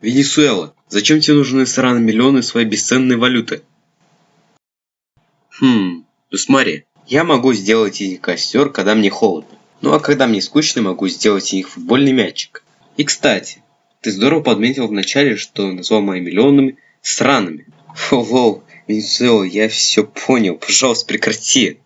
Венесуэла, зачем тебе нужны сраные миллионы своей бесценной валюты? Хм, ну смотри, я могу сделать из них костер, когда мне холодно. Ну а когда мне скучно, могу сделать из них футбольный мячик. И кстати, ты здорово подметил вначале, что назвал мои миллионами сраными. Фу, лол, Венесуэла, я все понял, пожалуйста, прекрати.